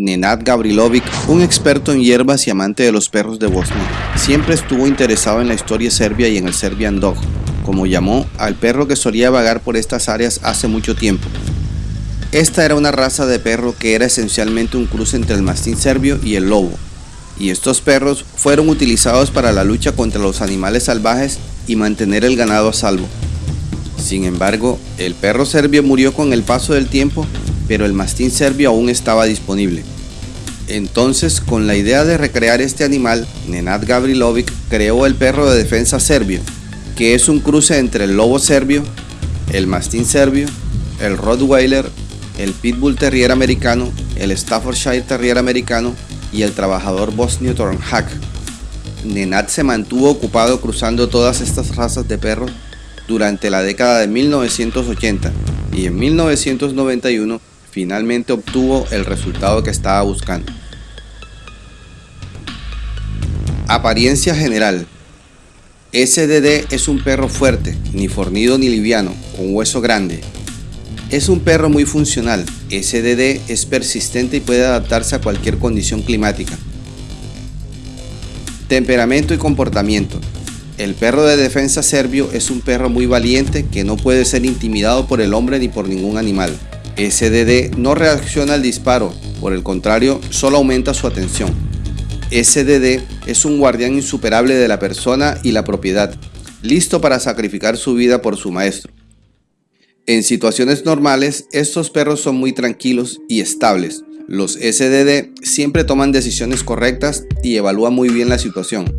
Nenad Gavrilovic, un experto en hierbas y amante de los perros de Bosnia, siempre estuvo interesado en la historia serbia y en el Serbian Dog, como llamó al perro que solía vagar por estas áreas hace mucho tiempo. Esta era una raza de perro que era esencialmente un cruce entre el mastín serbio y el lobo, y estos perros fueron utilizados para la lucha contra los animales salvajes y mantener el ganado a salvo. Sin embargo, el perro serbio murió con el paso del tiempo, pero el mastín serbio aún estaba disponible. Entonces, con la idea de recrear este animal, Nenad Gavrilovic creó el perro de defensa serbio, que es un cruce entre el lobo serbio, el mastín serbio, el Rottweiler, el Pitbull Terrier americano, el Staffordshire Terrier americano y el trabajador bosnio Tornhak. Nenad se mantuvo ocupado cruzando todas estas razas de perros durante la década de 1980 y en 1991 finalmente obtuvo el resultado que estaba buscando. Apariencia general. SDD es un perro fuerte, ni fornido ni liviano, con hueso grande. Es un perro muy funcional. SDD es persistente y puede adaptarse a cualquier condición climática. Temperamento y comportamiento. El perro de defensa serbio es un perro muy valiente que no puede ser intimidado por el hombre ni por ningún animal. SDD no reacciona al disparo, por el contrario, solo aumenta su atención. SDD es un guardián insuperable de la persona y la propiedad, listo para sacrificar su vida por su maestro. En situaciones normales, estos perros son muy tranquilos y estables. Los SDD siempre toman decisiones correctas y evalúan muy bien la situación.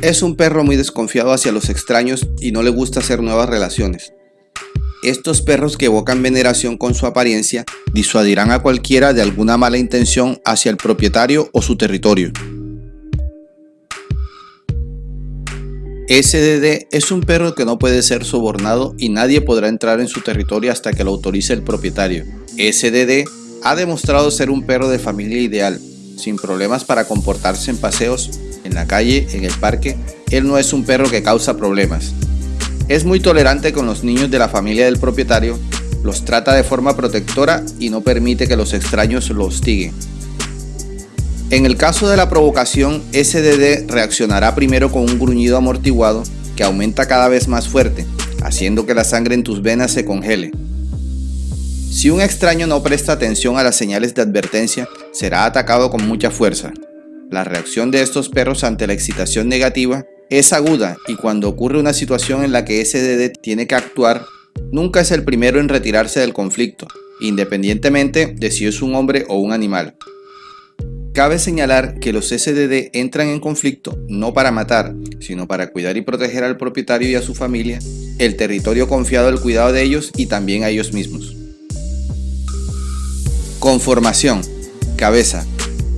Es un perro muy desconfiado hacia los extraños y no le gusta hacer nuevas relaciones. Estos perros que evocan veneración con su apariencia disuadirán a cualquiera de alguna mala intención hacia el propietario o su territorio. SDD es un perro que no puede ser sobornado y nadie podrá entrar en su territorio hasta que lo autorice el propietario. SDD ha demostrado ser un perro de familia ideal, sin problemas para comportarse en paseos en la calle, en el parque, él no es un perro que causa problemas. Es muy tolerante con los niños de la familia del propietario, los trata de forma protectora y no permite que los extraños lo hostiguen. En el caso de la provocación, SDD reaccionará primero con un gruñido amortiguado que aumenta cada vez más fuerte, haciendo que la sangre en tus venas se congele. Si un extraño no presta atención a las señales de advertencia, será atacado con mucha fuerza. La reacción de estos perros ante la excitación negativa es aguda y cuando ocurre una situación en la que SDD tiene que actuar, nunca es el primero en retirarse del conflicto, independientemente de si es un hombre o un animal. Cabe señalar que los SDD entran en conflicto no para matar, sino para cuidar y proteger al propietario y a su familia, el territorio confiado al cuidado de ellos y también a ellos mismos. Conformación. Cabeza.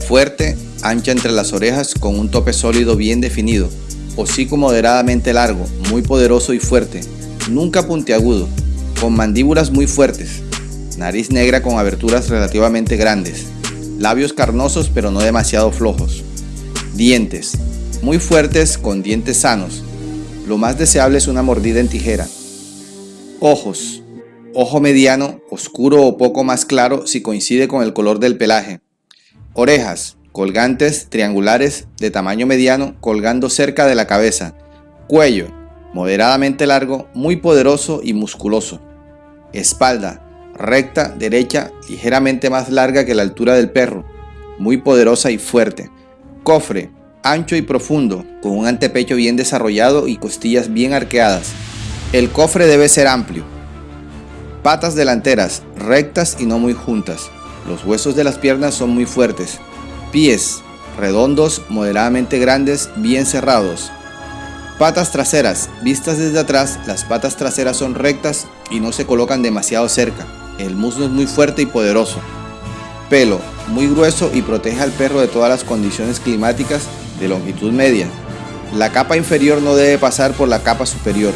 Fuerte, ancha entre las orejas con un tope sólido bien definido, hocico moderadamente largo, muy poderoso y fuerte, nunca puntiagudo, con mandíbulas muy fuertes, nariz negra con aberturas relativamente grandes, labios carnosos pero no demasiado flojos, dientes, muy fuertes con dientes sanos, lo más deseable es una mordida en tijera, ojos, ojo mediano, oscuro o poco más claro si coincide con el color del pelaje, orejas, colgantes triangulares de tamaño mediano colgando cerca de la cabeza, cuello moderadamente largo, muy poderoso y musculoso, espalda recta, derecha, ligeramente más larga que la altura del perro, muy poderosa y fuerte, cofre ancho y profundo, con un antepecho bien desarrollado y costillas bien arqueadas. El cofre debe ser amplio. Patas delanteras rectas y no muy juntas. Los huesos de las piernas son muy fuertes, Pies redondos, moderadamente grandes, bien cerrados. Patas traseras. Vistas desde atrás, las patas traseras son rectas y no se colocan demasiado cerca. El muslo es muy fuerte y poderoso. Pelo muy grueso y protege al perro de todas las condiciones climáticas de longitud media. La capa inferior no debe pasar por la capa superior.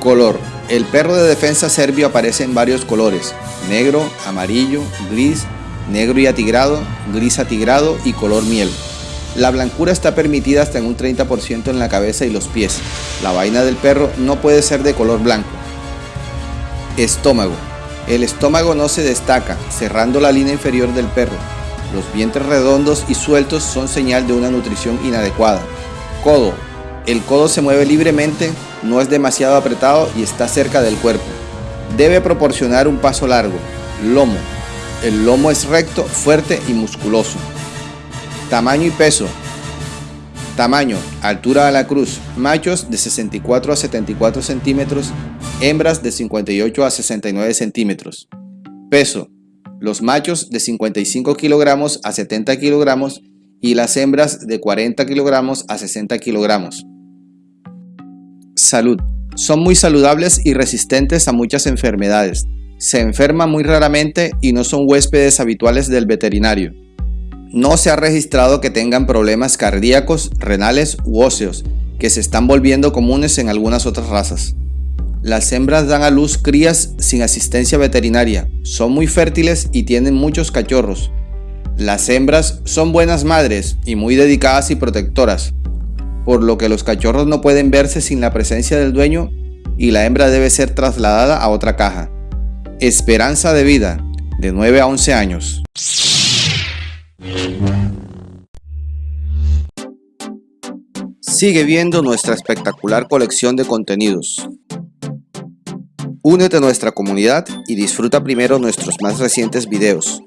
Color. El perro de defensa serbio aparece en varios colores, negro, amarillo, gris negro y atigrado, gris atigrado y color miel. La blancura está permitida hasta en un 30% en la cabeza y los pies. La vaina del perro no puede ser de color blanco. Estómago. El estómago no se destaca, cerrando la línea inferior del perro. Los vientres redondos y sueltos son señal de una nutrición inadecuada. Codo. El codo se mueve libremente, no es demasiado apretado y está cerca del cuerpo. Debe proporcionar un paso largo. Lomo. El lomo es recto, fuerte y musculoso. Tamaño y peso. Tamaño, altura a la cruz, machos de 64 a 74 centímetros, hembras de 58 a 69 centímetros. Peso, los machos de 55 kilogramos a 70 kilogramos y las hembras de 40 kilogramos a 60 kilogramos. Salud, son muy saludables y resistentes a muchas enfermedades. Se enferman muy raramente y no son huéspedes habituales del veterinario. No se ha registrado que tengan problemas cardíacos, renales u óseos, que se están volviendo comunes en algunas otras razas. Las hembras dan a luz crías sin asistencia veterinaria, son muy fértiles y tienen muchos cachorros. Las hembras son buenas madres y muy dedicadas y protectoras, por lo que los cachorros no pueden verse sin la presencia del dueño y la hembra debe ser trasladada a otra caja. Esperanza de vida, de 9 a 11 años. Sigue viendo nuestra espectacular colección de contenidos. Únete a nuestra comunidad y disfruta primero nuestros más recientes videos.